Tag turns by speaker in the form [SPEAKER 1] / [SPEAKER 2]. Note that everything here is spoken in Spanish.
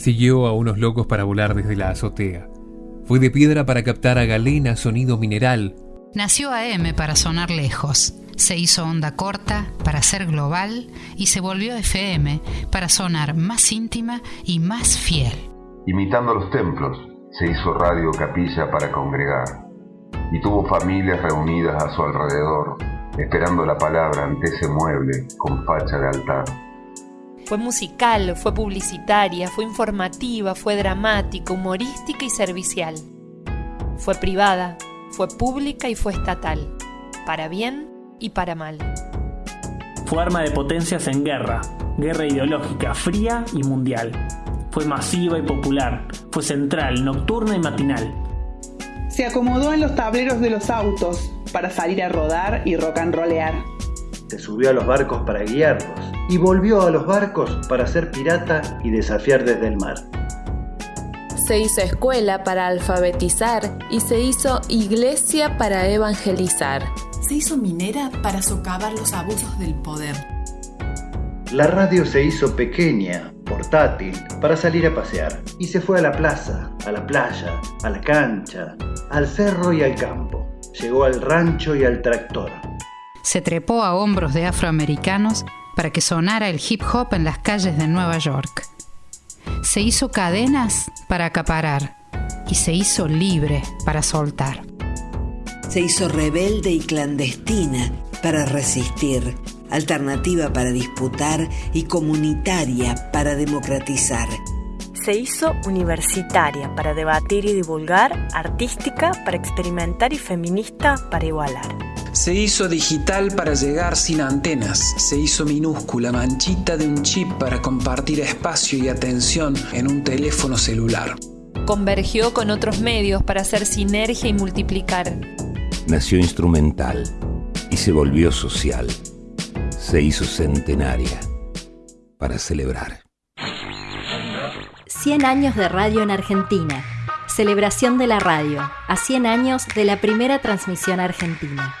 [SPEAKER 1] Siguió a unos locos para volar desde la azotea. Fue de piedra para captar a galena sonido mineral.
[SPEAKER 2] Nació AM para sonar lejos. Se hizo onda corta para ser global y se volvió FM para sonar más íntima y más fiel.
[SPEAKER 3] Imitando los templos, se hizo radio capilla para congregar y tuvo familias reunidas a su alrededor, esperando la palabra ante ese mueble con facha de altar.
[SPEAKER 4] Fue musical, fue publicitaria, fue informativa, fue dramática, humorística y servicial. Fue privada, fue pública y fue estatal, para bien y para mal.
[SPEAKER 5] Fue arma de potencias en guerra, guerra ideológica fría y mundial. Fue masiva y popular, fue central, nocturna y matinal.
[SPEAKER 6] Se acomodó en los tableros de los autos para salir a rodar y rock and rollear.
[SPEAKER 7] Se subió a los barcos para guiarlos y volvió a los barcos para ser pirata y desafiar desde el mar.
[SPEAKER 8] Se hizo escuela para alfabetizar y se hizo iglesia para evangelizar.
[SPEAKER 9] Se hizo minera para socavar los abusos del poder.
[SPEAKER 7] La radio se hizo pequeña, portátil, para salir a pasear. Y se fue a la plaza, a la playa, a la cancha, al cerro y al campo. Llegó al rancho y al tractor.
[SPEAKER 2] Se trepó a hombros de afroamericanos para que sonara el hip hop en las calles de Nueva York. Se hizo cadenas para acaparar y se hizo libre para soltar.
[SPEAKER 10] Se hizo rebelde y clandestina para resistir, alternativa para disputar y comunitaria para democratizar.
[SPEAKER 11] Se hizo universitaria para debatir y divulgar, artística para experimentar y feminista para igualar.
[SPEAKER 12] Se hizo digital para llegar sin antenas. Se hizo minúscula, manchita de un chip para compartir espacio y atención en un teléfono celular.
[SPEAKER 4] Convergió con otros medios para hacer sinergia y multiplicar.
[SPEAKER 13] Nació instrumental y se volvió social. Se hizo centenaria para celebrar.
[SPEAKER 14] 100 años de radio en Argentina. Celebración de la radio, a 100 años de la primera transmisión argentina.